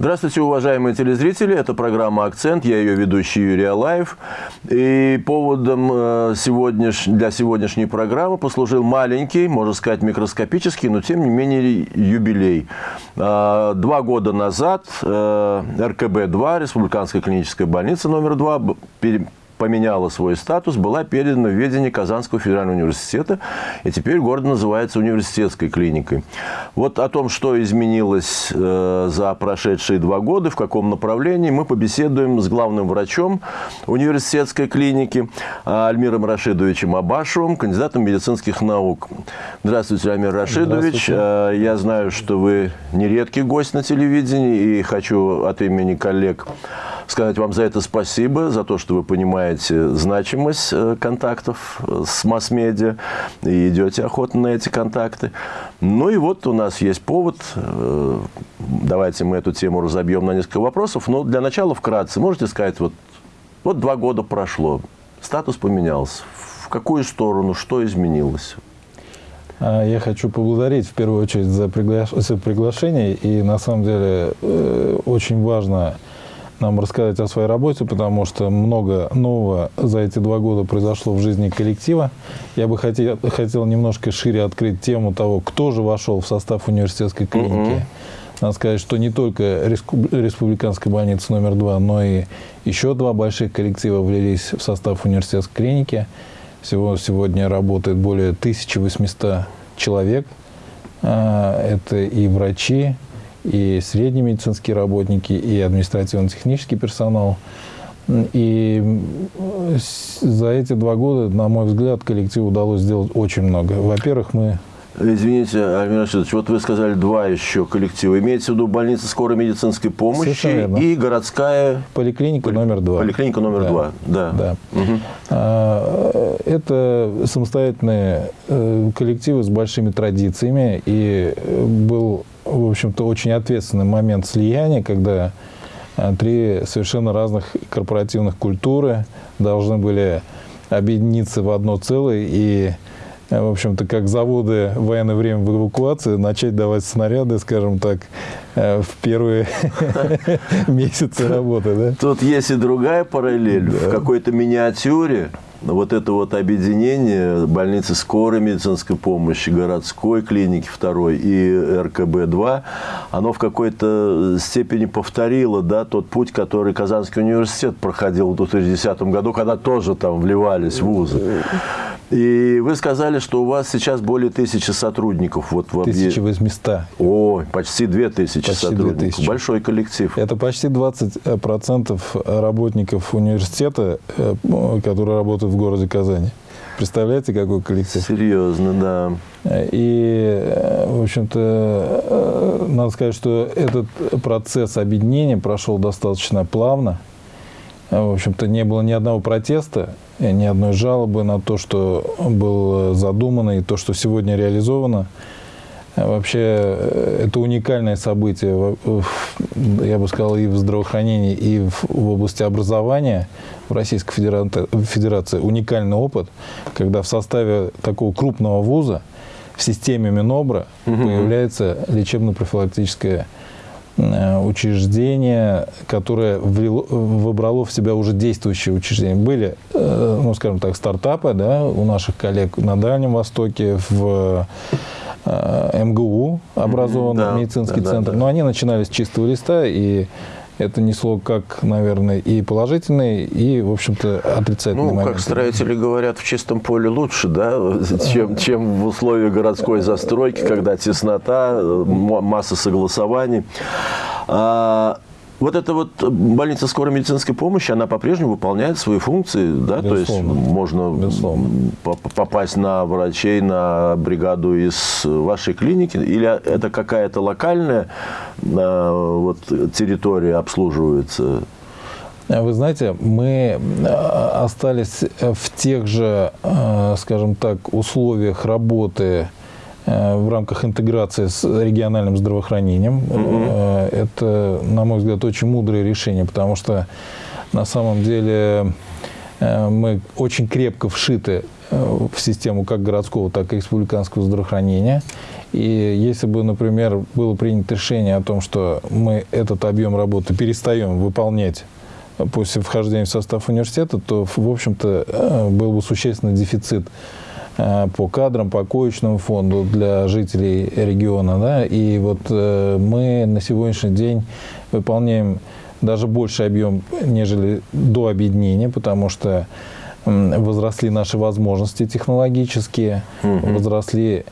Здравствуйте, уважаемые телезрители. Это программа «Акцент». Я ее ведущий Юрий Алаев. И поводом э, сегодняш... для сегодняшней программы послужил маленький, можно сказать, микроскопический, но тем не менее юбилей. А, два года назад э, РКБ-2, Республиканская клиническая больница номер 2, поменяла свой статус, была передана в ведение Казанского федерального университета, и теперь город называется университетской клиникой. Вот о том, что изменилось э, за прошедшие два года, в каком направлении, мы побеседуем с главным врачом университетской клиники Альмиром Рашидовичем Абашевым, кандидатом медицинских наук. Здравствуйте, Альмир Рашидович. Э, я знаю, что вы нередкий гость на телевидении, и хочу от имени коллег сказать вам за это спасибо, за то, что вы понимаете значимость э, контактов э, с масс-медиа и идете охотно на эти контакты. Ну и вот у нас есть повод. Э, давайте мы эту тему разобьем на несколько вопросов. Но для начала вкратце можете сказать, вот, вот два года прошло, статус поменялся. В какую сторону, что изменилось? А, я хочу поблагодарить в первую очередь за приглашение. И на самом деле очень важно нам рассказать о своей работе, потому что много нового за эти два года произошло в жизни коллектива. Я бы хотел, хотел немножко шире открыть тему того, кто же вошел в состав университетской клиники. Mm -hmm. Надо сказать, что не только Республиканская больница номер два, но и еще два больших коллектива влились в состав университетской клиники. Всего сегодня работает более 1800 человек. А, это и врачи, и средние медицинские работники, и административно-технический персонал. И за эти два года, на мой взгляд, коллективу удалось сделать очень много. Во-первых, мы Извините, Альмир Рашидович, вот вы сказали два еще коллектива. Имеется в виду больница скорой медицинской помощи и городская... Поликлиника Поли... номер два. Поликлиника номер да. два, да. да. Угу. Это самостоятельные э, коллективы с большими традициями. И э, был в общем-то, очень ответственный момент слияния, когда а, три совершенно разных корпоративных культуры должны были объединиться в одно целое и, а, в общем-то, как заводы в военное время в эвакуации, начать давать снаряды, скажем так, а, в первые месяцы работы. Да? Тут есть и другая параллель. В какой-то миниатюре вот это вот объединение больницы скорой медицинской помощи, городской клиники второй и РКБ-2, оно в какой-то степени повторило да, тот путь, который Казанский университет проходил в 2010 году, когда тоже там вливались вузы. И вы сказали, что у вас сейчас более тысячи сотрудников. Вот в 1800. О, почти две тысячи почти сотрудников. 2000. Большой коллектив. Это почти 20% работников университета, э, которые работают в городе Казани. Представляете, какой коллектив? Серьезно, да. И, э, в общем-то, э, надо сказать, что этот процесс объединения прошел достаточно плавно. В общем-то, не было ни одного протеста ни одной жалобы на то, что было задумано и то, что сегодня реализовано. Вообще, э, это уникальное событие, я бы сказал, и в здравоохранении, и в области образования в Российской Федерации. Уникальный опыт, когда в составе такого крупного вуза в системе Минобра угу. появляется лечебно-профилактическая учреждение, которое выбрало в себя уже действующие учреждения. Были, э, ну, скажем так, стартапы да, у наших коллег на Дальнем Востоке, в э, МГУ образованный да, медицинский да, центр, да, да. но они начинали с чистого листа, и это несло как, наверное, и положительный, и, в общем-то, отрицательный ну, момент. как строители говорят, в чистом поле лучше, да, чем, чем в условиях городской застройки, когда теснота, масса согласований. А, вот эта вот больница скорой медицинской помощи, она по-прежнему выполняет свои функции, да, Безусловно. то есть можно Безусловно. попасть на врачей, на бригаду из вашей клиники, или это какая-то локальная а, вот, территория обслуживается? Вы знаете, мы остались в тех же, скажем так, условиях работы Э, в рамках интеграции с региональным здравоохранением. Mm Это, на мой взгляд, очень мудрое решение, потому что на самом деле э, мы очень крепко вшиты в систему как городского, так и республиканского здравоохранения. И если бы, например, было принято решение о том, что мы этот объем работы перестаем выполнять после вхождения в состав университета, то, в общем-то, э, был бы существенный дефицит э, по кадрам, по коечному фонду для жителей региона. Да? И вот э, мы на сегодняшний день выполняем даже больше объем, нежели до объединения, потому что возросли наши возможности технологические, угу. возросли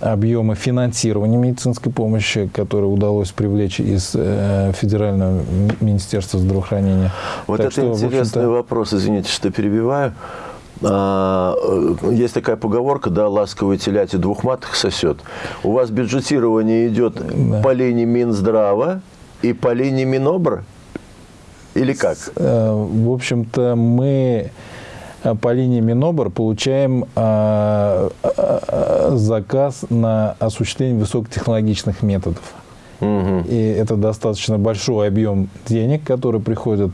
объемы финансирования медицинской помощи, которые удалось привлечь из э, Федерального министерства здравоохранения. Вот так это что, интересный вопрос, извините, что перебиваю. А, э, есть такая поговорка, да, ласковый теляти двух маток сосет. У вас бюджетирование идет да. по линии Минздрава и по линии Минобра? Или как? Э, в общем-то, мы Э, по линии Минобр получаем заказ на осуществление высокотехнологичных методов. Угу. И это достаточно большой объем денег, который приходит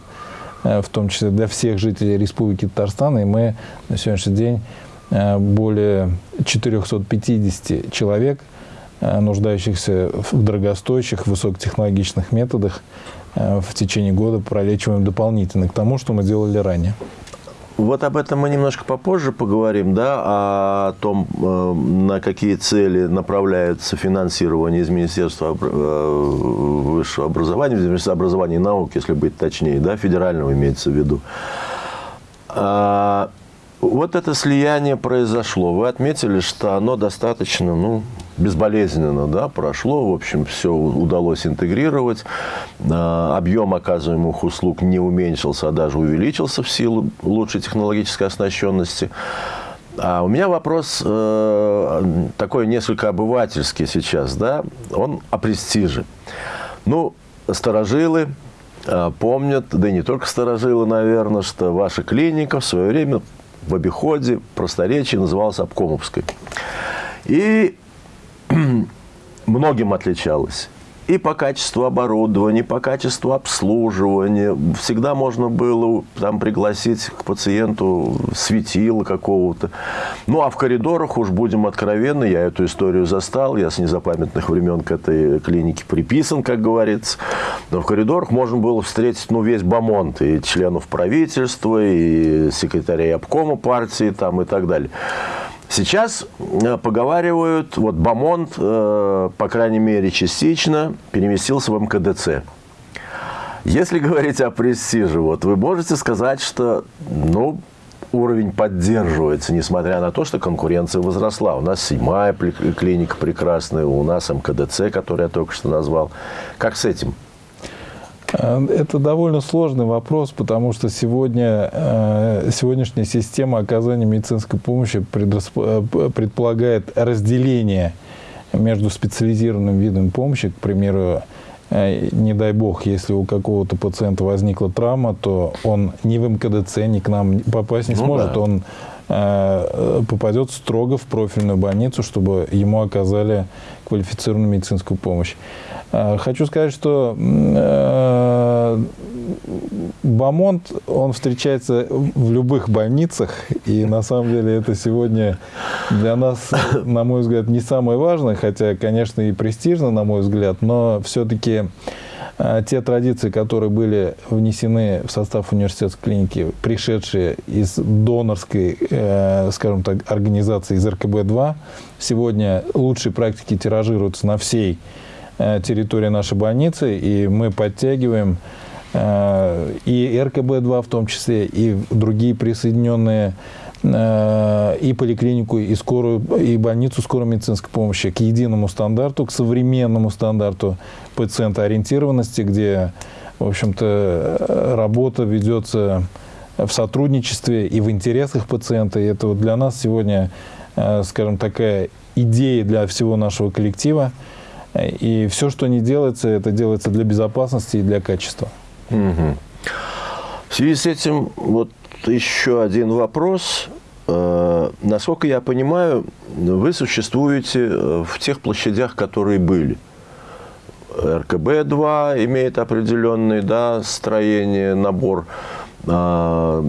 в том числе для всех жителей Республики Татарстан. И мы на сегодняшний день более 450 человек, нуждающихся в дорогостоящих, высокотехнологичных методах, в течение года пролечиваем дополнительно к тому, что мы делали ранее. Вот об этом мы немножко попозже поговорим, да, о том, э, на какие цели направляется финансирование из Министерства э, высшего образования, из Министерства образования и науки, если быть точнее, да, федерального имеется в виду. А, вот это слияние произошло. Вы отметили, что оно достаточно ну, безболезненно да, прошло. В общем, все удалось интегрировать. А, объем оказываемых услуг не уменьшился, а даже увеличился в силу лучшей технологической оснащенности. А у меня вопрос э, такой несколько обывательский сейчас, да, он о престиже. Ну, старожилы э, помнят, да и не только старожилы, наверное, что ваша клиника в свое время в обиходе, просторечии называлась Обкомовской. И многим отличалась и по качеству оборудования, по качеству обслуживания. Всегда можно было там пригласить к пациенту светила какого-то. Ну, а в коридорах, уж будем откровенны, я эту историю застал, я с незапамятных времен к этой клинике приписан, как говорится. Но в коридорах можно было встретить, ну, весь бомонд, и членов правительства, и секретарей обкома партии, там, и так далее. Сейчас э, поговаривают, вот Бамонт, э, по крайней мере, частично переместился в МКДЦ. Если говорить о престиже, вот вы можете сказать, что ну, уровень поддерживается, несмотря на то, что конкуренция возросла. У нас седьмая клиника прекрасная, у нас МКДЦ, который я только что назвал. Как с этим? Э, это довольно сложный вопрос, потому что сегодня, э, сегодняшняя система оказания медицинской помощи э, предполагает разделение между специализированным видом помощи, к примеру, не дай бог, если у какого-то пациента возникла травма, то он ни в МКДЦ, ни к нам попасть не ну, сможет. Да. Он попадет строго в профильную больницу, чтобы ему оказали квалифицированную медицинскую помощь. Э, хочу сказать, что э, Бамонт, он встречается в любых больницах, и на самом деле это сегодня для нас, на мой взгляд, не самое важное, хотя, конечно, и престижно, на мой взгляд, но все-таки э, те традиции, которые были внесены в состав университетской клиники, пришедшие из донорской, скажем так, организации из РКБ-2, сегодня лучшие практики тиражируются на всей Э, территории нашей больницы, и мы подтягиваем э, и РКБ-2 в том числе, и другие присоединенные э, и поликлинику, и скорую, и больницу скорой медицинской помощи к единому стандарту, к современному стандарту пациентоориентированности, где, в общем-то, работа ведется в сотрудничестве и в интересах пациента. И это вот для нас сегодня, скажем, такая идея для всего нашего коллектива. И все, что не делается, это делается для безопасности и для качества. Угу. В связи с этим вот еще один вопрос. Э, насколько я понимаю, вы существуете э, в тех площадях, которые были. РКБ-2 имеет определенный да, строение, набор. а,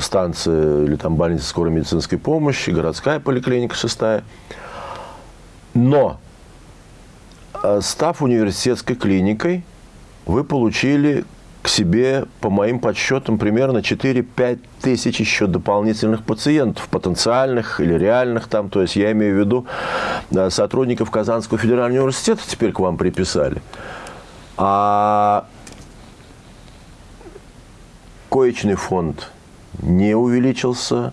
станция или там больница скорой медицинской помощи, городская поликлиника шестая. Но, став университетской клиникой, вы получили к себе, по моим подсчетам, примерно 4-5 тысяч еще дополнительных пациентов, потенциальных или реальных там. То есть я имею в виду сотрудников Казанского федерального университета теперь к вам приписали. А коечный фонд не увеличился,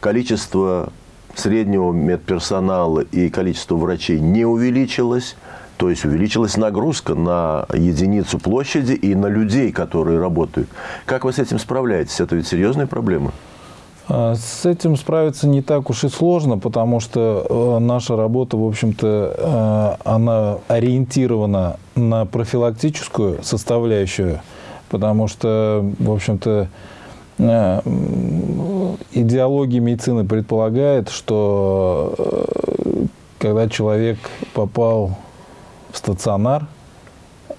количество среднего медперсонала и количество врачей не увеличилось. То есть увеличилась нагрузка на единицу площади и на людей, которые работают. Как вы с этим справляетесь? Это ведь серьезная проблема. С этим справиться не так уж и сложно, потому что э, наша работа, в общем-то, э, она ориентирована на профилактическую составляющую, потому что, в общем-то, э, идеология медицины предполагает, что когда человек попал стационар,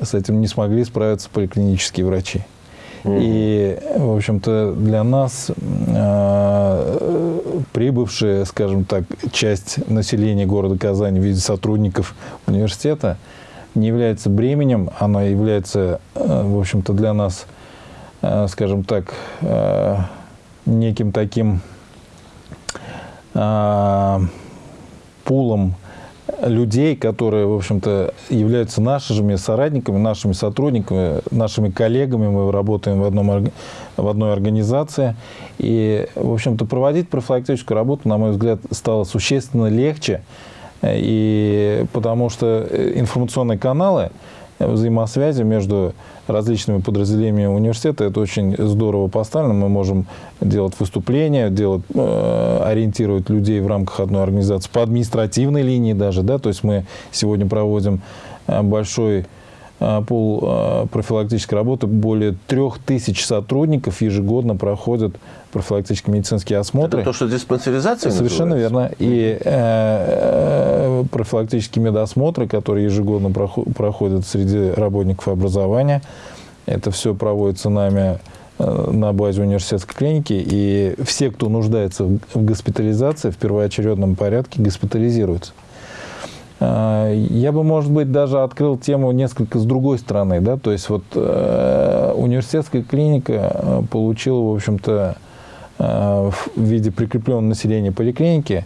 с этим не смогли справиться поликлинические врачи. И, в общем-то, для нас э, прибывшая, скажем так, часть населения города Казани в виде сотрудников университета не является бременем, она является, э, в общем-то, для нас, э, скажем так, э, неким таким э, пулом людей, которые, в общем-то, являются нашими соратниками, нашими сотрудниками, нашими коллегами. Мы работаем в, одном, в одной организации. И, в общем-то, проводить профилактическую работу, на мой взгляд, стало существенно легче. И потому что информационные каналы взаимосвязи между различными подразделениями университета. Это очень здорово поставлено. Мы можем делать выступления, делать, э, ориентировать людей в рамках одной организации по административной линии даже. Да? То есть мы сегодня проводим э, большой пол э, профилактической работы. Более трех тысяч сотрудников ежегодно проходят профилактические медицинские осмотры. Это то, что диспансеризация Совершенно называется? верно. И э, профилактические медосмотры, которые ежегодно проходят среди работников образования, это все проводится нами э, на базе университетской клиники, и все, кто нуждается в госпитализации, в первоочередном порядке госпитализируются. Э, я бы, может быть, даже открыл тему несколько с другой стороны. Да? То есть вот э, университетская клиника э, получила, в общем-то, в виде прикрепленного населения поликлиники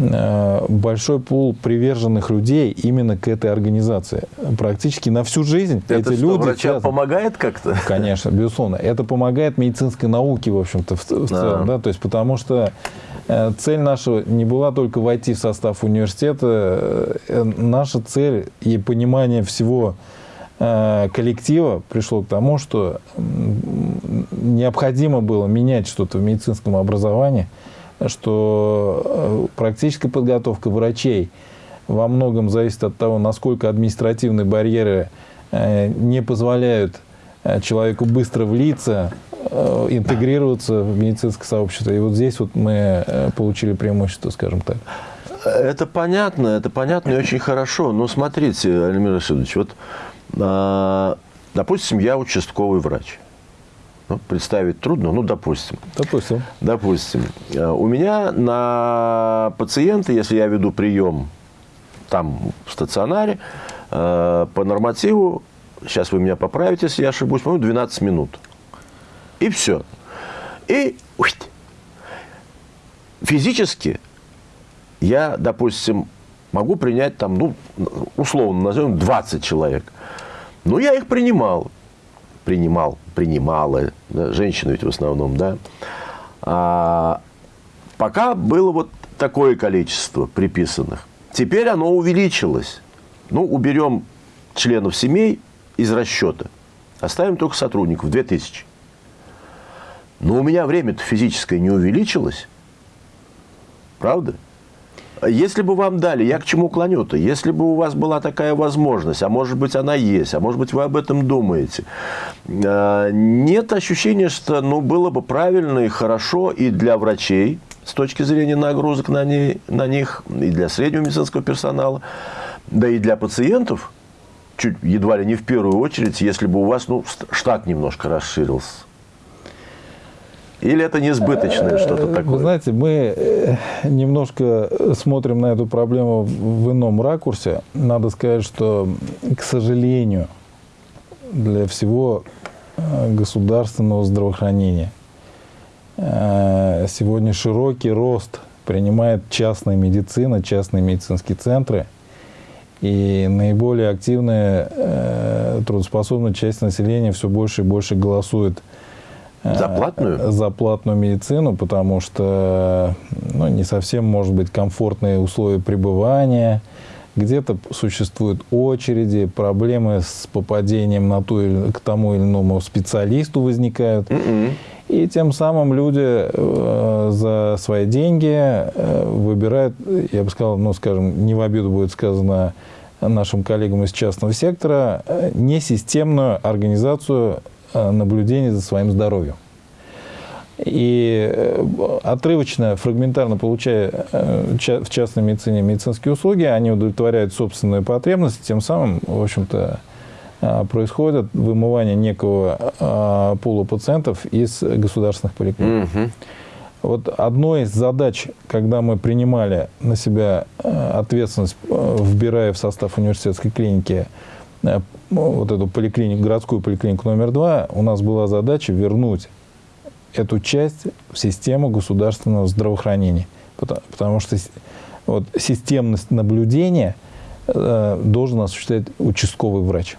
большой пул приверженных людей именно к этой организации. Практически на всю жизнь это эти что, люди... врачам связаны. помогает как-то? Конечно, безусловно. Это помогает медицинской науке, в общем-то, в, в целом. Да. Да? То есть, потому что э, цель наша не была только войти в состав университета. Э, наша цель и понимание всего коллектива пришло к тому, что необходимо было менять что-то в медицинском образовании – что э, практическая подготовка врачей во многом зависит от того, насколько административные барьеры э, не позволяют э, человеку быстро влиться, интегрироваться в медицинское сообщество. И вот здесь вот мы получили преимущество, скажем так. Это понятно, это понятно и очень хорошо. Но смотрите, Альмир Расидович, вот, а, допустим, я участковый врач ну, представить трудно, ну, допустим. Допустим. Допустим. Э, у меня на пациента, если я веду прием там в стационаре, э, по нормативу, сейчас вы меня поправите, если я ошибусь, по 12 минут. И все. И физически я, допустим, могу принять там, ну, условно назовем 20 человек. Но я их принимал принимал, принимала, да, женщины ведь в основном, да, а, пока было вот такое количество приписанных. Теперь оно увеличилось. Ну, уберем членов семей из расчета. Оставим только сотрудников, 2000. Но у меня время-то физическое не увеличилось. Правда? Если бы вам дали, я к чему клоню-то? Если бы у вас была такая возможность, а может быть она есть, а может быть вы об этом думаете, а, нет ощущения, что ну, было бы правильно и хорошо и для врачей, с точки зрения нагрузок на, ней, на них, и для среднего медицинского персонала, да и для пациентов, чуть едва ли не в первую очередь, если бы у вас ну, штат немножко расширился. Или это несбыточное что-то такое? Вы знаете, мы немножко смотрим на эту проблему в ином ракурсе. Надо сказать, что, к сожалению, для всего государственного здравоохранения сегодня широкий рост принимает частная медицина, частные медицинские центры. И наиболее активная э, трудоспособная часть населения все больше и больше голосует э, за платную? За платную медицину, потому что ну, не совсем, может быть, комфортные условия пребывания. Где-то существуют очереди, проблемы с попадением на ту, к тому или иному специалисту возникают. Mm -mm. И тем самым люди э, за свои деньги э, выбирают, я бы сказал, ну, скажем, не в обиду будет сказано нашим коллегам из частного сектора, э, несистемную организацию наблюдения за своим здоровьем. И отрывочно, фрагментарно получая в частной медицине медицинские услуги, они удовлетворяют собственные потребности, тем самым, в общем-то, происходит вымывание некого пула пациентов из государственных поликлиник. Угу. Вот одной из задач, когда мы принимали на себя ответственность, вбирая в состав университетской клиники вот эту поликлинику, городскую поликлинику номер два, у нас была задача вернуть эту часть в систему государственного здравоохранения. Потому, потому что вот, системность наблюдения э, должен осуществлять участковый врач.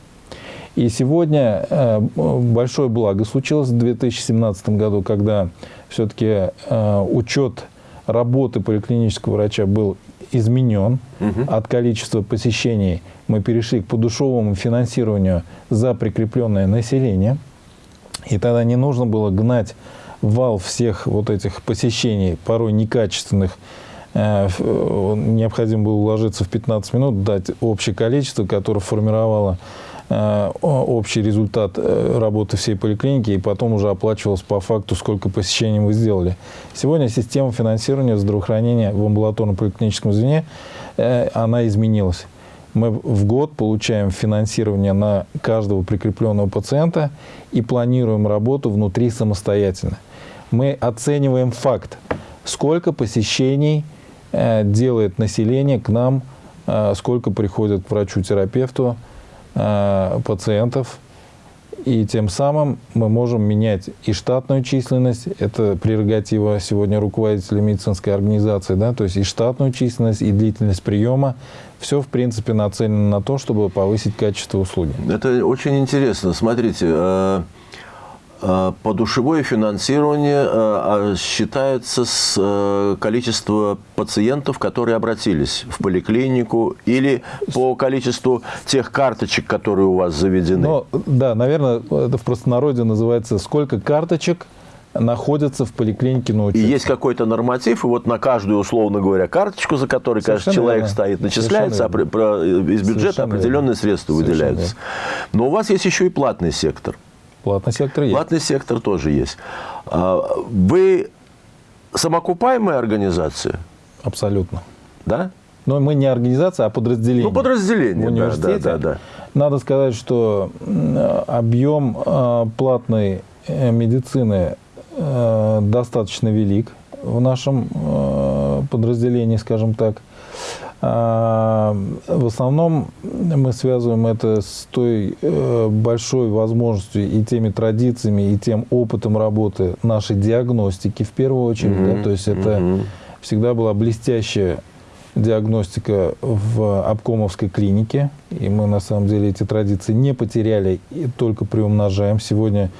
И сегодня э, большое благо случилось в 2017 году, когда все-таки э, учет работы поликлинического врача был изменен. Угу. От количества посещений мы перешли к подушевому финансированию за прикрепленное население. И тогда не нужно было гнать вал всех вот этих посещений, порой некачественных, э, необходимо было уложиться в 15 минут, дать общее количество, которое формировало Э, общий результат э, работы всей поликлиники и потом уже оплачивалось по факту, сколько посещений вы сделали. Сегодня система финансирования здравоохранения в амбулаторном поликлиническом звене, э, она изменилась. Мы в год получаем финансирование на каждого прикрепленного пациента и планируем работу внутри самостоятельно. Мы оцениваем факт, сколько посещений делает население к нам, сколько приходит к врачу-терапевту, Э, пациентов, и тем самым мы можем менять и штатную численность, это прерогатива сегодня руководителя медицинской организации, да, то есть и штатную численность, и длительность приема. Все, в принципе, нацелено на то, чтобы повысить качество услуги. Это очень интересно. Смотрите, э, Э, подушевое финансирование э, а, считается с э, количества пациентов, которые обратились в поликлинику, или по количеству тех карточек, которые у вас заведены? Ну, да, наверное, это в простонародье называется «Сколько карточек находятся в поликлинике на учете. И есть какой-то норматив, и вот на каждую, условно говоря, карточку, за которой каждый человек верно. стоит, начисляется, а про, из бюджета Совершенно определенные верно. средства Совершенно выделяются. Верно. Но у вас есть еще и платный сектор. Платный сектор есть. Платный сектор тоже есть. А, вы самокупаемая организация? Абсолютно. Да? Но мы не организация, а подразделение. Ну, подразделение, в университете. Да, да, да, да. Надо сказать, что объем а, платной э, медицины э, достаточно велик в нашем э, подразделении, скажем так. А, в основном мы связываем это с той э, большой возможностью и теми традициями, и тем опытом работы нашей диагностики в первую очередь. Mm-hmm. Да, то есть это mm-hmm. всегда была блестящая диагностика в обкомовской клинике. И мы на самом деле эти традиции не потеряли и только приумножаем. Сегодня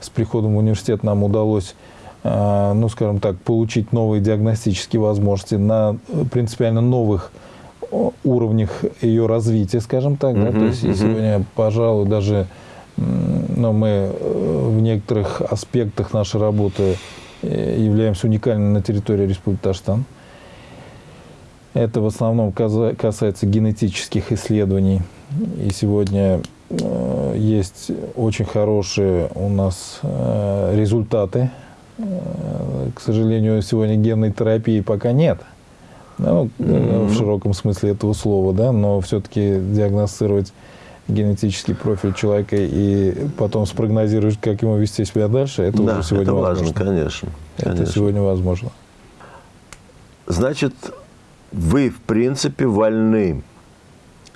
с приходом в университет нам удалось э, ну, скажем так, получить новые диагностические возможности на принципиально новых уровнях ее развития, скажем так. Uh-huh, да? То есть uh-huh. сегодня, пожалуй, даже ну, мы э, в некоторых аспектах нашей работы э, являемся уникальными на территории Республики Татарстан. Это в основном касается генетических исследований. И сегодня э, есть очень хорошие у нас результаты. К сожалению, сегодня генной терапии пока нет ну, mm-hmm. в широком смысле этого слова, да, но все-таки диагностировать генетический профиль человека и потом спрогнозировать, как ему вести себя дальше, это да, уже сегодня это возможно. важно, конечно, Это сегодня возможно. Значит, вы, в принципе, вольны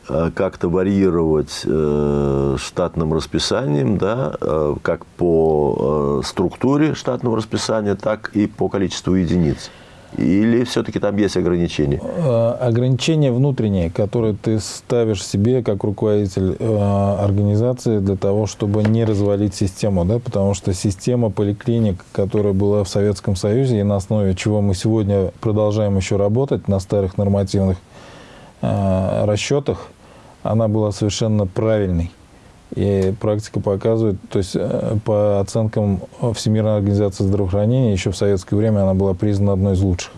э, как-то варьировать э, штатным расписанием, да, э, как по э, структуре штатного расписания, так и по количеству единиц. Или все-таки там есть ограничения? Э, Ограничения внутренние, которые ты ставишь себе как руководитель э, организации для того, чтобы не развалить систему, да, потому что система поликлиник, которая была в Советском Союзе и на основе чего мы сегодня продолжаем еще работать на старых нормативных э, расчетах, она была совершенно правильной. И практика показывает, то есть э, по оценкам Всемирной организации здравоохранения, еще в советское время она была признана одной из лучших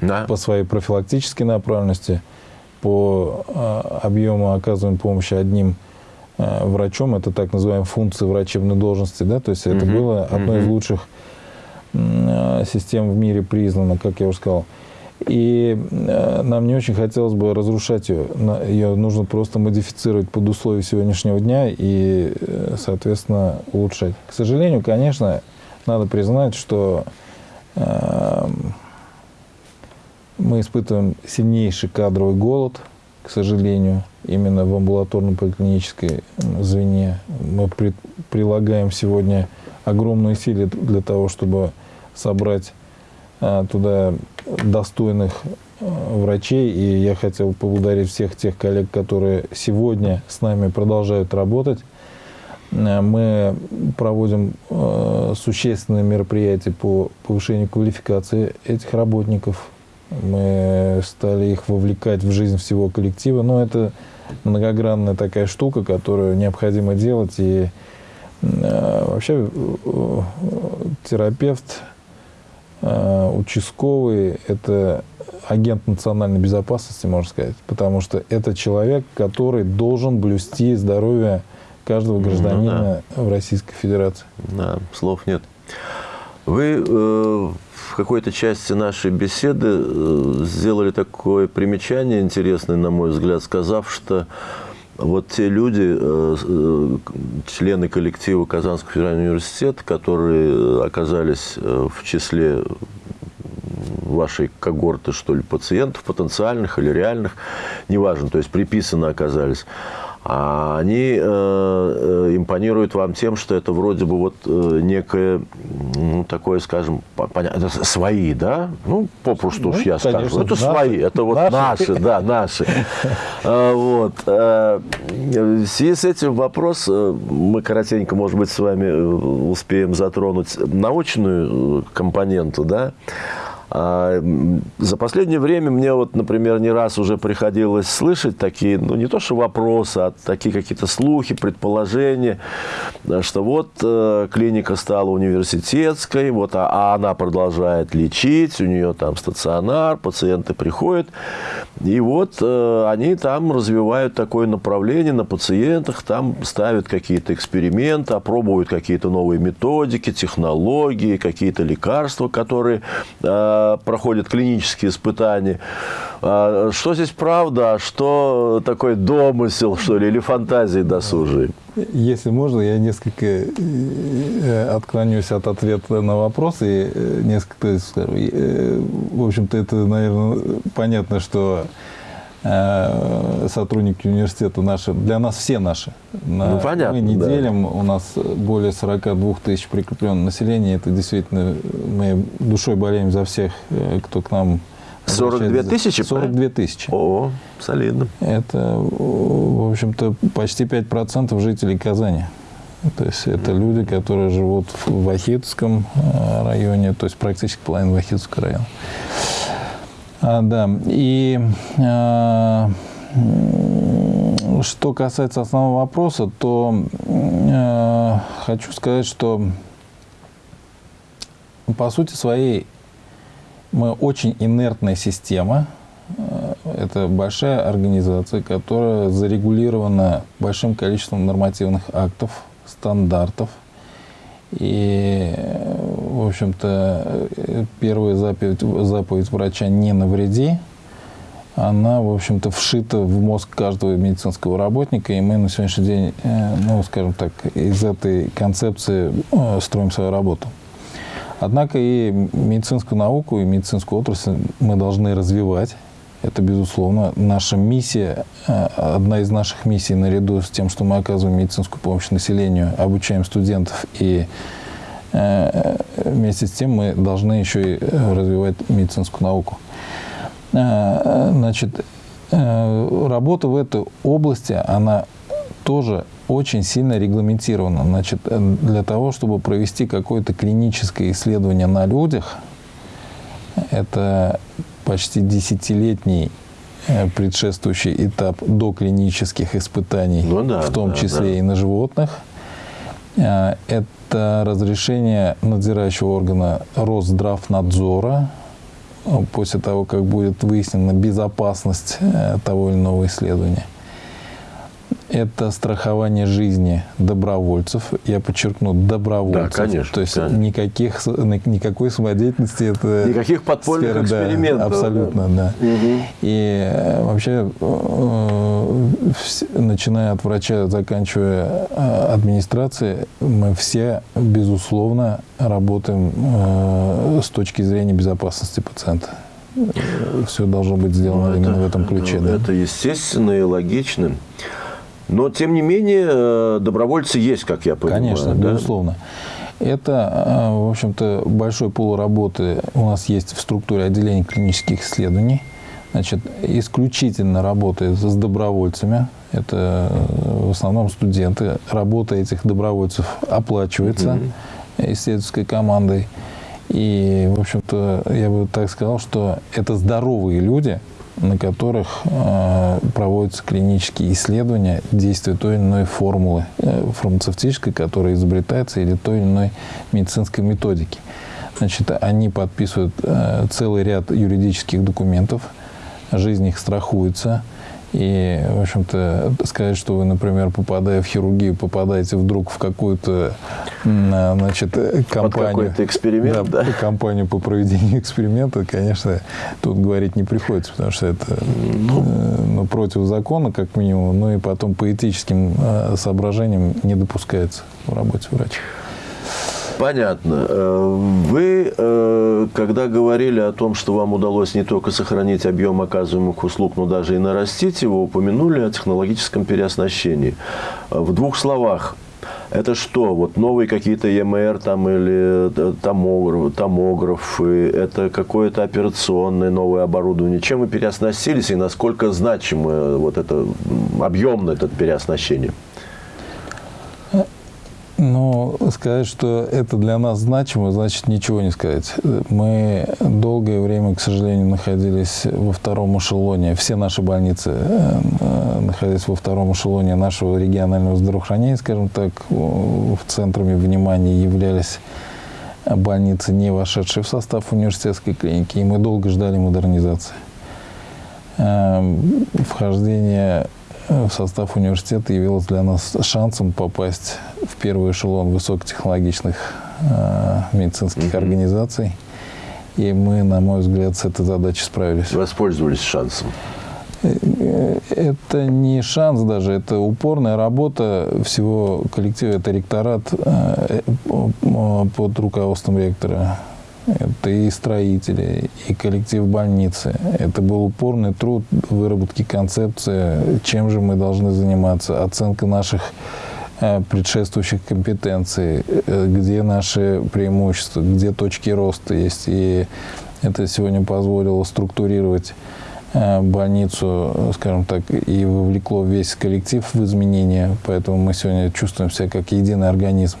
Да. по своей профилактической направленности, по э, объему оказываемой помощи одним э, врачом, это так называемая функция врачебной должности, да, то есть это Мгм, было одной из мгм. лучших систем в мире признано, как я уже сказал. И э, нам не очень хотелось бы разрушать ее. Ее нужно просто модифицировать под условия сегодняшнего дня и, э, соответственно, улучшать. К сожалению, конечно, надо признать, что эм, мы испытываем сильнейший кадровый голод, к сожалению, именно в амбулаторно-поликлинической звене. Мы при- прилагаем сегодня огромные усилия для того, чтобы собрать туда достойных а, врачей. И я хотел поблагодарить всех тех коллег, которые сегодня с нами продолжают работать. Э, Мы проводим э, существенные мероприятия по повышению квалификации этих работников. Мы стали их вовлекать в жизнь всего коллектива. Но это многогранная такая штука, которую необходимо делать. И э, вообще э, терапевт, э, участковый – это агент национальной безопасности, можно сказать. Потому что это человек, который должен блюсти здоровье каждого Ну гражданина в Российской Федерации. Да, слов нет. Вы э, в какой-то части нашей беседы э, сделали такое примечание интересное, на мой взгляд, сказав, что вот те люди, э, э, члены коллектива Казанского федерального университета, которые оказались э, в числе вашей когорты, что ли, пациентов потенциальных или реальных, неважно, то есть приписаны оказались, а они э, э, импонируют вам тем, что это вроде бы вот э, некое, ну, такое, скажем, по- понятно, свои, да? Ну, попросту уж Ну, я скажу. конечно, Это наши. свои, это вот Наши. наши, да, наши. А, Вот. А, В связи с этим вопрос, э, мы коротенько, может быть, с вами э, успеем затронуть научную э, компоненту, да? А, За последнее время мне вот, например, не раз уже приходилось слышать такие, ну не то что вопросы, а такие какие-то слухи, предположения, э, что вот э, клиника стала университетской, вот, а, а она продолжает лечить, у нее там стационар, пациенты приходят, и вот э, они там развивают такое направление на пациентах, там ставят какие-то эксперименты, опробуют какие-то новые методики, технологии, какие-то лекарства, которые проходят клинические испытания. А что здесь правда, а что такой домысел, что ли, или фантазии досужие? Если можно, я несколько э, отклонюсь от ответа на вопрос и э, несколько скажу. Э, В общем-то, это, наверное, понятно, что э, сотрудники университета наши, для нас все наши. На- Ну, понятно, Мы не да. делим, у нас более 42 тысяч прикрепленного населения. Это действительно, мы душой болеем за всех, э, кто к нам 42 обращается. тысячи, 42 тысячи. О, солидно. Это, в общем-то, почти 5% жителей Казани. То есть это люди, которые живут в Вахитском э, районе, то есть практически половина Вахитского района. А, да, и м, что касается основного вопроса, то э, хочу сказать, что по сути своей мы очень инертная система. Э, Это большая организация, которая зарегулирована большим количеством нормативных актов, стандартов. И, в общем-то, первая заповедь, заповедь врача «не навреди», она, в общем-то, вшита в мозг каждого медицинского работника, и мы на сегодняшний день, э, ну, скажем так, из этой концепции э, строим свою работу. Однако и медицинскую науку, и медицинскую отрасль мы должны развивать. Это, безусловно, наша миссия, э, одна из наших миссий, наряду с тем, что мы оказываем медицинскую помощь населению, обучаем студентов и вместе с тем мы должны еще и развивать медицинскую науку. Э, значит, э, работа в этой области, она тоже очень сильно регламентирована. Значит, э, для того, чтобы провести какое-то клиническое исследование на людях, это почти десятилетний предшествующий этап до клинических испытаний, ну, да, в том да, числе да. и на животных. Это разрешение надзирающего органа Росздравнадзора после того, как будет выяснена безопасность э, того или иного исследования. Это страхование жизни добровольцев. Я подчеркну, добровольцев. Да, конечно. То есть конечно. Никаких, никакой самодеятельности. Это Никаких подпольных сфера, экспериментов. Да, абсолютно, да. да. Угу. И э, вообще, э, начиная от врача, заканчивая администрацией, мы все, безусловно, работаем с точки зрения безопасности пациента все должно быть сделано ну, именно это, в этом ключе. Это, да? это естественно и логично. Но, тем не менее, э, добровольцы есть, как я понимаю. Конечно, да? безусловно. Это, э, в общем-то, большой пул работы у нас есть в структуре отделения клинических исследований. Значит, исключительно работает с добровольцами. Это э, в основном студенты. Работа этих добровольцев оплачивается mm-hmm. исследовательской командой. И, в общем-то, я бы так сказал, что это здоровые люди, на которых э, проводятся клинические исследования действия той или иной формулы э, фармацевтической, которая изобретается, или той или иной медицинской методики. Значит, они подписывают э, целый ряд юридических документов, жизнь их страхуется – и, в общем-то, сказать, что вы, например, попадая в хирургию, попадаете вдруг в какую-то, значит, компанию... Под эксперимент, да, да? компанию по проведению эксперимента, конечно, тут говорить не приходится, потому что это ну, э, ну, против закона, как минимум, ну и потом по этическим э, соображениям не допускается в работе врача. Понятно. Э, вы, э, когда говорили о том, что вам удалось не только сохранить объем оказываемых услуг, но даже и нарастить его, упомянули о технологическом переоснащении. Э, в двух словах, это что? Вот новые какие-то ЕМР там или томограф, томографы, это какое-то операционное новое оборудование. Чем вы переоснастились и насколько значимо вот это объемно это переоснащение? Ну, сказать, что это для нас значимо, значит ничего не сказать. Мы долгое время, к сожалению, находились во втором эшелоне. Все наши больницы э, находились во втором эшелоне нашего регионального здравоохранения, скажем так. В центрами внимания являлись больницы, не вошедшие в состав университетской клиники. И мы долго ждали модернизации. Эм, вхождение в состав университета явилось для нас шансом попасть в первый эшелон высокотехнологичных э, медицинских угу. организаций. И мы, на мой взгляд, с этой задачей справились. Воспользовались шансом. Э, это не шанс даже, это упорная работа всего коллектива. Это ректорат э, под руководством ректора это и строители, и коллектив больницы. Это был упорный труд выработки концепции, чем же мы должны заниматься, оценка наших э, предшествующих компетенций, э, где наши преимущества, где точки роста есть. И это сегодня позволило структурировать э, больницу, скажем так, и вовлекло весь коллектив в изменения. Поэтому мы сегодня чувствуем себя как единый организм.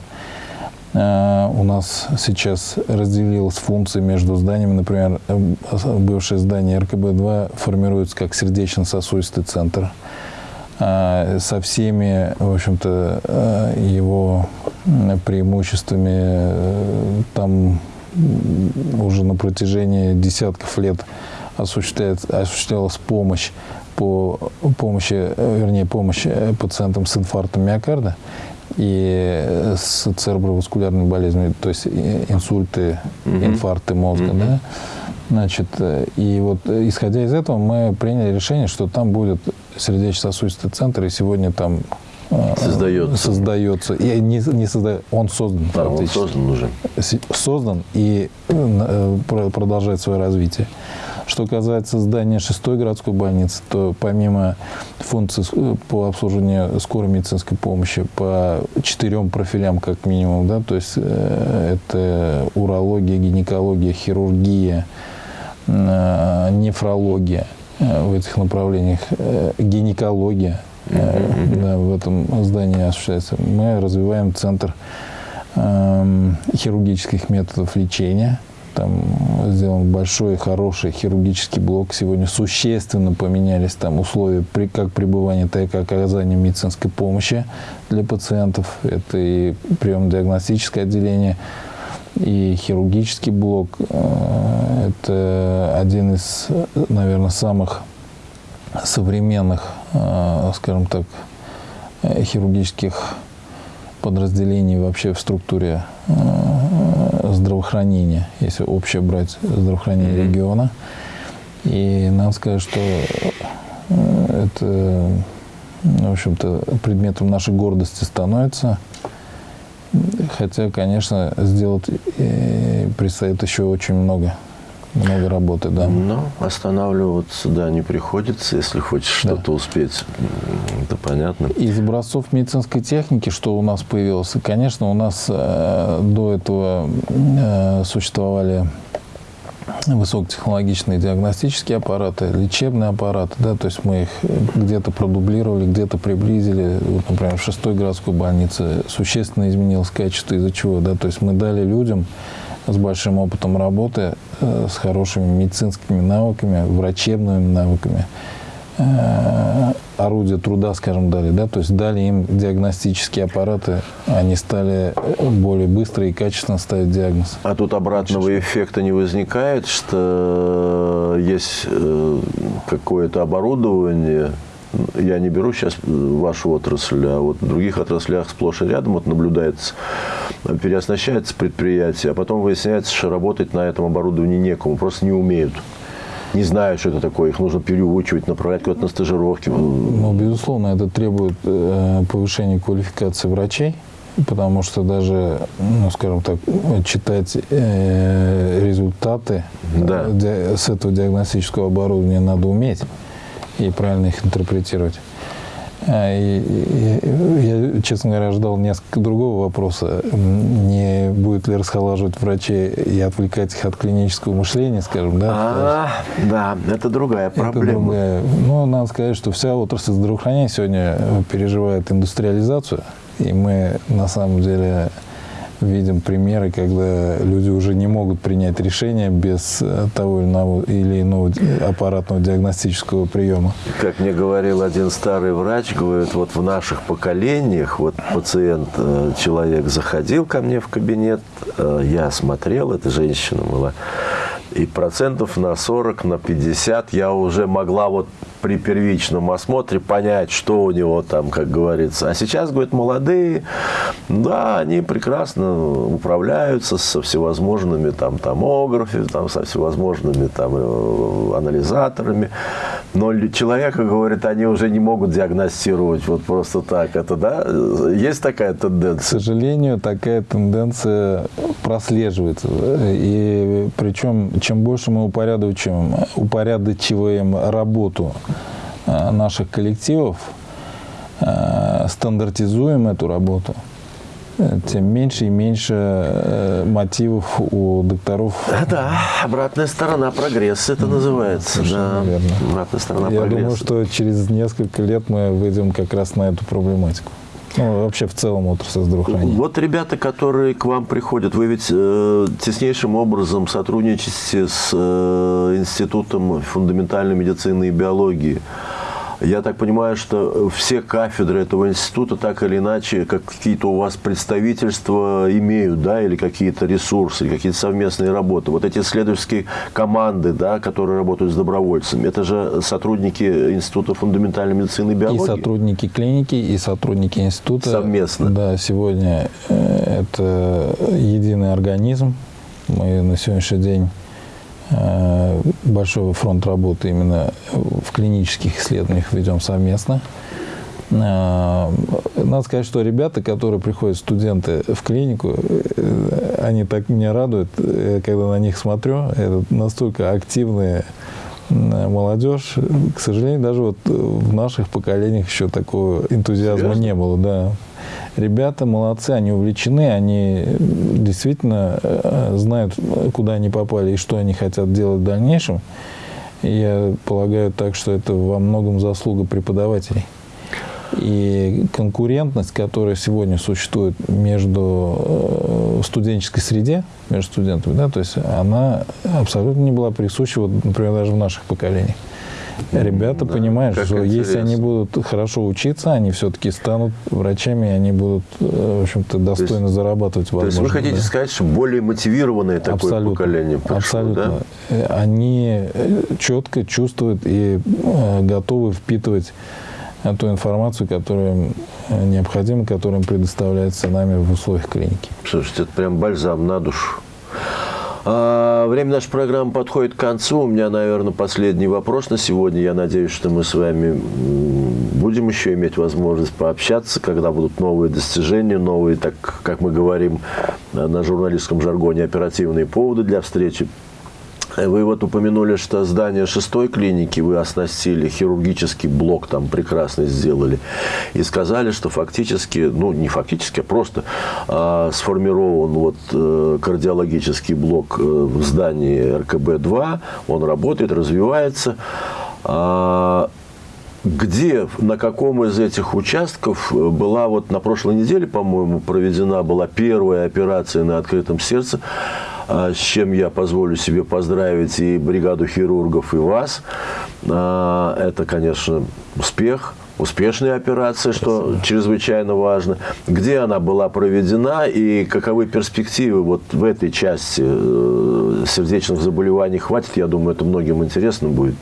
Э, у нас сейчас разделилась функция между зданиями. Например, э, бывшее здание РКБ-2 формируется как сердечно-сосудистый центр э, со всеми, в общем-то, его преимуществами. Там уже на протяжении десятков лет осуществлялась помощь по помощи, вернее, помощь пациентам с инфарктом миокарда и с цереброваскулярными болезнями, то есть инсульты, угу. инфаркты мозга, угу. да. Значит, э, и вот э, исходя из этого мы приняли решение, что там будет сердечно-сосудистый центр, и сегодня там э, Создается. создается. И не, не создает, он создан Да, он создан уже. Создан и э, про- продолжает свое развитие. Что касается здания шестой городской больницы, то помимо функций с- э, по обслуживанию скорой медицинской помощи по четырем профилям как минимум, да, то есть э, это урология, гинекология, хирургия, э, нефрология э, в этих направлениях, гинекология да, в этом здании осуществляется. Мы развиваем центр эм, хирургических методов лечения. Там сделан большой, хороший хирургический блок. Сегодня существенно поменялись там условия при, как пребывания, так и оказания медицинской помощи для пациентов. Это и приемно-диагностическое отделение, и хирургический блок. Э, Это один из, наверное, самых современных, э, скажем так, э, хирургических подразделений вообще в структуре здравоохранения, если общее брать здравоохранение Мгм. региона. И надо сказать, что э, это, в общем-то, предметом нашей гордости становится. Хотя, конечно, сделать э, предстоит еще очень много, много работы, да. Но останавливаться, да, не приходится, если хочешь Да. что-то успеть. Это понятно. Из образцов медицинской техники, что у нас появилось, конечно, у нас э, до этого э, существовали высокотехнологичные диагностические аппараты, лечебные аппараты, да, то есть мы их где-то продублировали, где-то приблизили. Вот, например, в шестой городской больнице существенно изменилось качество, из-за чего, да, то есть мы дали людям с большим опытом работы, с хорошими медицинскими навыками, врачебными навыками, э, орудия труда, скажем, дали, да, то есть дали им диагностические аппараты, они стали э, более быстро и качественно ставить диагноз. А тут обратного эффекта не возникает, что есть э, какое-то оборудование, я не беру сейчас вашу отрасль, а вот в других отраслях сплошь и рядом вот наблюдается, переоснащается предприятие, а потом выясняется, что работать на этом оборудовании некому, просто не умеют. Не знаю, что это такое, их нужно переучивать, направлять куда-то на стажировки. Ну, безусловно, это требует э, повышения квалификации врачей, потому что даже, ну, скажем так, читать э, результаты Да. э, с этого диагностического оборудования надо уметь и правильно их интерпретировать. А, я, честно говоря, ждал несколько другого вопроса. Не будет ли расхолаживать врачей и отвлекать их от клинического мышления, скажем, да? А, да, это другая Это проблема. другая. Ну, надо сказать, что вся отрасль здравоохранения сегодня переживает индустриализацию. И мы на самом деле видим примеры, когда люди уже не могут принять решение без э, того или иного, ди- аппаратного диагностического приема. Как мне говорил один старый врач, говорит, вот в наших поколениях, вот пациент, э, человек заходил ко мне в кабинет, э, я смотрел, эта женщина была, и процентов на 40, на 50 я уже могла вот при первичном осмотре понять, что у него там, как говорится. А сейчас, говорит, молодые, да, они прекрасно управляются со всевозможными там томографами, там, со всевозможными там э, анализаторами. Но человека, говорит, они уже не могут диагностировать вот просто так. Это, да? Есть такая К тенденция? сожалению, такая тенденция прослеживается. И причем, чем больше мы упорядочиваем, упорядочиваем работу наших коллективов, э, стандартизуем эту работу, э, тем меньше и меньше э, мотивов у докторов. Да, да, обратная сторона прогресса это называется. Да. верно. Обратная сторона Я прогресса. думаю, что через несколько лет мы выйдем как раз на эту проблематику. Ну, вообще в целом отрасль здравоохранения. Вот ребята, которые к вам приходят, вы ведь э, теснейшим образом сотрудничаете с э, Институтом фундаментальной медицины и биологии. Я так понимаю, что все кафедры этого института так или иначе, как какие-то у вас представительства имеют, да, или какие-то ресурсы, какие-то совместные работы. Вот эти исследовательские команды, да, которые работают с добровольцами, это же сотрудники Института фундаментальной медицины и И биологии. сотрудники клиники, и сотрудники института. Совместно. Да, сегодня э, это единый организм. Мы на сегодняшний день большой фронт работы именно в клинических исследованиях ведем совместно. Э, надо сказать, что ребята, которые приходят, студенты в клинику, э, они так меня радуют, когда на них смотрю. Это настолько активные молодежь. К сожалению, даже вот в наших поколениях еще такого энтузиазма Серьезно? не было. Да. Ребята молодцы, они увлечены, они действительно знают, куда они попали и что они хотят делать в дальнейшем. Я полагаю так, что это во многом заслуга преподавателей. И конкурентность, которая сегодня существует между э, студенческой среде, между студентами, да, то есть она абсолютно не была присуща, вот, например, даже в наших поколениях. Ребята да, понимают, что интересно. если они будут хорошо учиться, они все-таки станут врачами, и они будут, э, в общем-то, достойно есть, зарабатывать. Возможно, то есть вы хотите да. сказать, что более мотивированное такое абсолютно, поколение пришло, Абсолютно. Да? Они четко чувствуют и э, готовы впитывать ту информацию, которая необходима, которая предоставляется нами в условиях клиники. Слушайте, это прям бальзам на душу. А, время нашей программы подходит к концу. У меня, наверное, последний вопрос на сегодня. Я надеюсь, что мы с вами будем еще иметь возможность пообщаться, когда будут новые достижения, новые, так как мы говорим на журналистском жаргоне, оперативные поводы для встречи. Вы вот упомянули, что здание шестой клиники вы оснастили, хирургический блок там прекрасно сделали. И сказали, что фактически, ну не фактически, а просто а, сформирован вот э, кардиологический блок э, в здании РКБ-2. Он работает, развивается. А, где, на каком из этих участков была вот на прошлой неделе, по-моему, проведена была первая операция на открытом сердце с чем я позволю себе поздравить и бригаду хирургов, и вас. А, это, конечно, успех успешная операция, что Спасибо. чрезвычайно важно. Где она была проведена и каковы перспективы вот в этой части э, сердечных заболеваний? Хватит, я думаю, это многим интересно будет.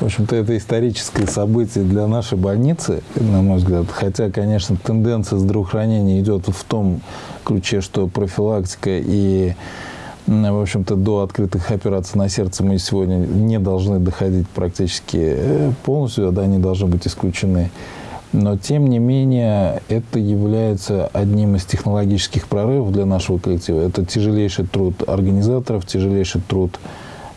В общем-то, это историческое событие для нашей больницы, на мой взгляд. Хотя, конечно, тенденция здравоохранения идет в том ключе, что профилактика и в общем-то, до открытых операций на сердце мы сегодня не должны доходить практически э, полностью, да, они должны быть исключены. Но, тем не менее, это является одним из технологических прорывов для нашего коллектива. Это тяжелейший труд организаторов, тяжелейший труд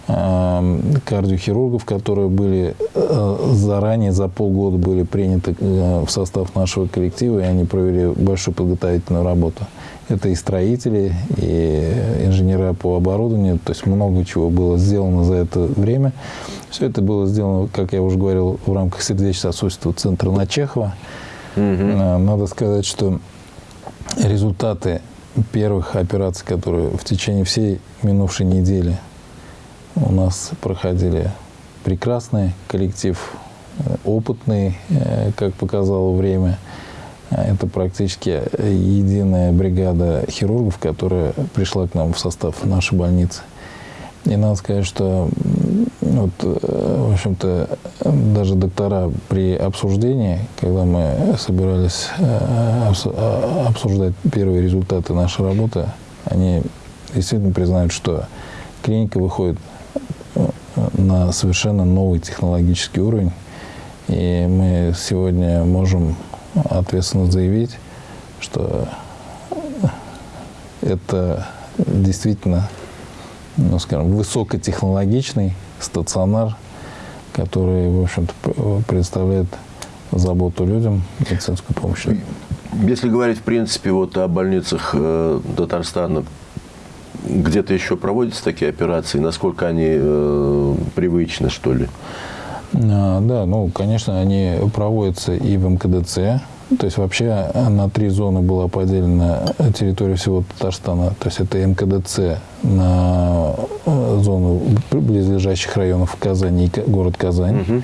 кардиохирургов, которые были э, заранее, за полгода были приняты э, в состав нашего коллектива, и они провели большую подготовительную работу. Это и строители, и инженеры по оборудованию. То есть много чего было сделано за это время. Все это было сделано, как я уже говорил, в рамках сердечно-сосудистого центра на Чехова. Угу. Надо сказать, что результаты первых операций, которые в течение всей минувшей недели у нас проходили прекрасный коллектив, э, опытный, э, как показало время – это практически единая бригада хирургов, которая пришла к нам в состав нашей больницы. И надо сказать, что вот, в общем-то, даже доктора при обсуждении, когда мы собирались э, э, обсуждать первые результаты нашей работы, они действительно признают, что клиника выходит э, на совершенно новый технологический уровень. И мы сегодня можем ответственно заявить, что это действительно, ну, скажем, высокотехнологичный стационар, который, в общем-то, представляет заботу людям, медицинскую помощь. Если говорить, в принципе, вот о больницах э, Татарстана, где-то еще проводятся такие операции? Насколько они э, привычны, что ли? А, да, ну, конечно, они проводятся и в МКДЦ. То есть вообще на три зоны была поделена территория всего Татарстана. То есть это МКДЦ на э, зону близлежащих районов Казани и город Казань. Угу.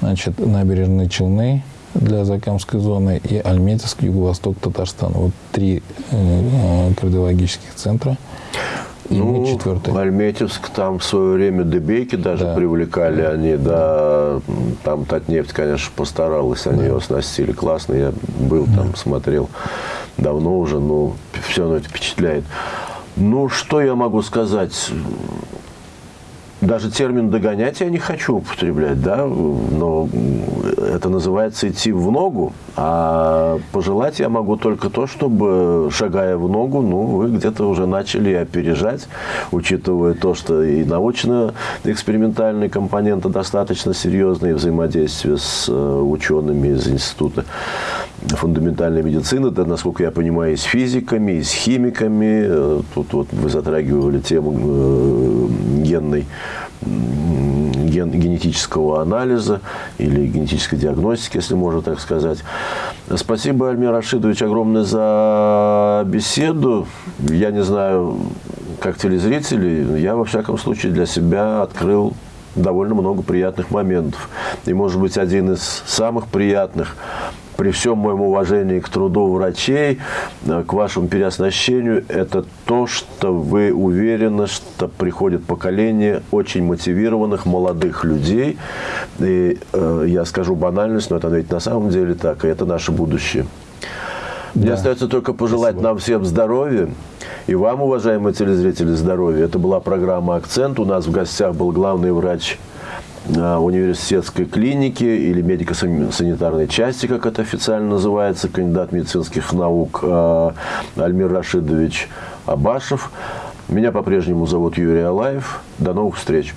Значит, набережные Челны для Закамской зоны и Альметьевск, юго-восток Татарстана. Вот три э, кардиологических центра. И ну, мы. Альметьевск, там в свое время Дебейки даже да. привлекали они, да, там Татнефть, конечно, постаралась, они да. ее оснастили классно, я был да. там, смотрел давно уже, но все равно это впечатляет. Ну, что я могу сказать? Даже термин «догонять» я не хочу употреблять, да, но это называется идти в ногу, а пожелать я могу только то, чтобы, шагая в ногу, ну, вы где-то уже начали опережать, учитывая то, что и научно-экспериментальные компоненты достаточно серьезные взаимодействие с э, учеными из Института фундаментальной медицины, да, насколько я понимаю, и с физиками, и с химиками. Э, тут вот вы затрагивали тему э, генной ген, генетического анализа или генетической диагностики, если можно так сказать. Спасибо, Альмир Рашидович, огромное за беседу. Я не знаю, как телезрители, я, во всяком случае, для себя открыл довольно много приятных моментов. И, может быть, один из самых приятных при всем моем уважении к труду врачей, э, к вашему переоснащению, это то, что вы уверены, что приходит поколение очень мотивированных молодых людей. И э, я скажу банальность, но это ведь на самом деле так, и это наше будущее. Да. Мне остается только пожелать Спасибо. нам всем здоровья. И вам, уважаемые телезрители, здоровья. Это была программа «Акцент». У нас в гостях был главный врач университетской клиники или медико-санитарной части, как это официально называется, кандидат медицинских наук э, Альмир Рашидович Абашев. Меня по-прежнему зовут Юрий Алаев. До новых встреч.